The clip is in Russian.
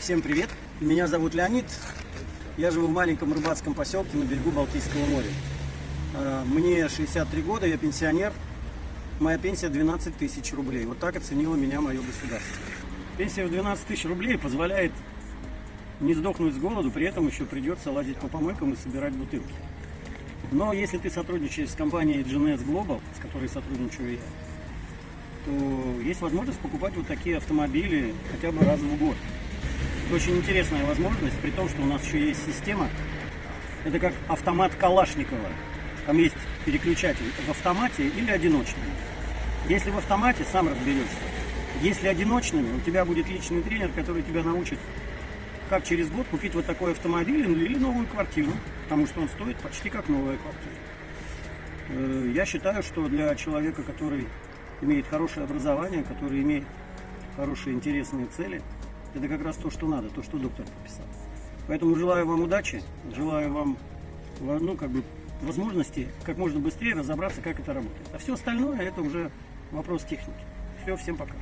Всем привет! Меня зовут Леонид. Я живу в маленьком рыбацком поселке на берегу Балтийского моря. А, Мне 63 года, я пенсионер. Моя пенсия 12 тысяч рублей. Вот так оценило меня мое государство. Пенсия в 12 тысяч рублей позволяет не сдохнуть с голоду, при этом еще придется лазить по помойкам и собирать бутылки. Но если ты сотрудничаешь с компанией GNS Global, с которой сотрудничаю я, то есть возможность покупать вот такие автомобили хотя бы раз в год. Это очень интересная возможность, при том, что у нас еще есть система. Это как автомат Калашникова. Там есть переключатель в автомате или одиночный. Если в автомате, сам разберешься. Если одиночными, у тебя будет личный тренер, который тебя научит, как через год купить вот такой автомобиль или новую квартиру, потому что он стоит почти как новая квартира. Э, Я считаю, что для человека, который имеет хорошее образование, который имеет хорошие интересные цели, это как раз то, что надо, то, что доктор прописал. Поэтому желаю вам удачи, желаю вам ну, как бы, возможности как можно быстрее разобраться, как это работает. А все остальное это уже вопрос техники. Все, всем пока.